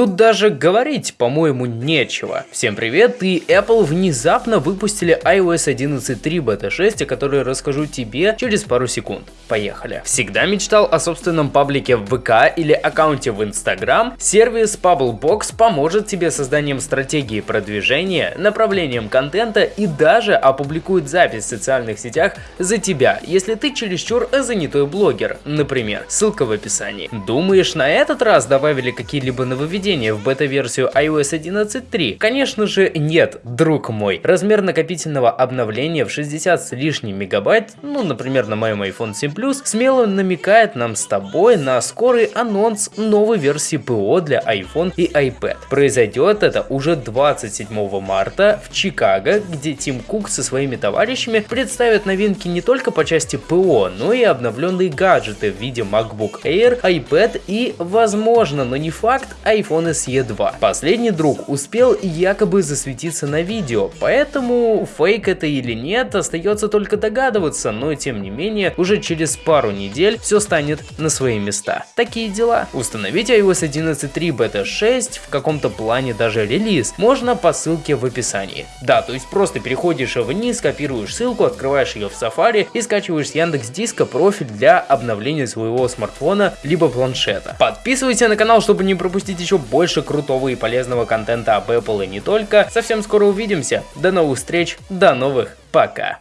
Тут даже говорить, по-моему, нечего. Всем привет, и Apple внезапно выпустили iOS 11.3 Beta 6, о которой расскажу тебе через пару секунд. Поехали. Всегда мечтал о собственном паблике в ВК или аккаунте в Instagram? Сервис Bubblebox поможет тебе созданием стратегии продвижения, направлением контента и даже опубликует запись в социальных сетях за тебя, если ты чересчур занятой блогер, например. Ссылка в описании. Думаешь, на этот раз добавили какие-либо нововведения в бета-версию iOS 11.3? Конечно же нет, друг мой. Размер накопительного обновления в 60 с лишним мегабайт, ну, например, на моем iPhone 7 Plus, смело намекает нам с тобой на скорый анонс новой версии ПО для iPhone и iPad. Произойдет это уже 27 марта в Чикаго, где Тим Кук со своими товарищами представят новинки не только по части ПО, но и обновленные гаджеты в виде MacBook Air, iPad и, возможно, но не факт, iPhone SE 2. Последний друг успел якобы засветиться на видео, поэтому фейк это или нет, остается только догадываться, но тем не менее, уже через пару недель все станет на свои места. Такие дела. Установить iOS 11.3 Beta 6 в каком-то плане даже релиз можно по ссылке в описании. Да, то есть просто переходишь вниз, копируешь ссылку, открываешь ее в Safari и скачиваешь с Яндекс Диска профиль для обновления своего смартфона либо планшета. Подписывайся на канал, чтобы не пропустить еще больше крутого и полезного контента об Apple и не только. Совсем скоро увидимся. До новых встреч, до новых, пока.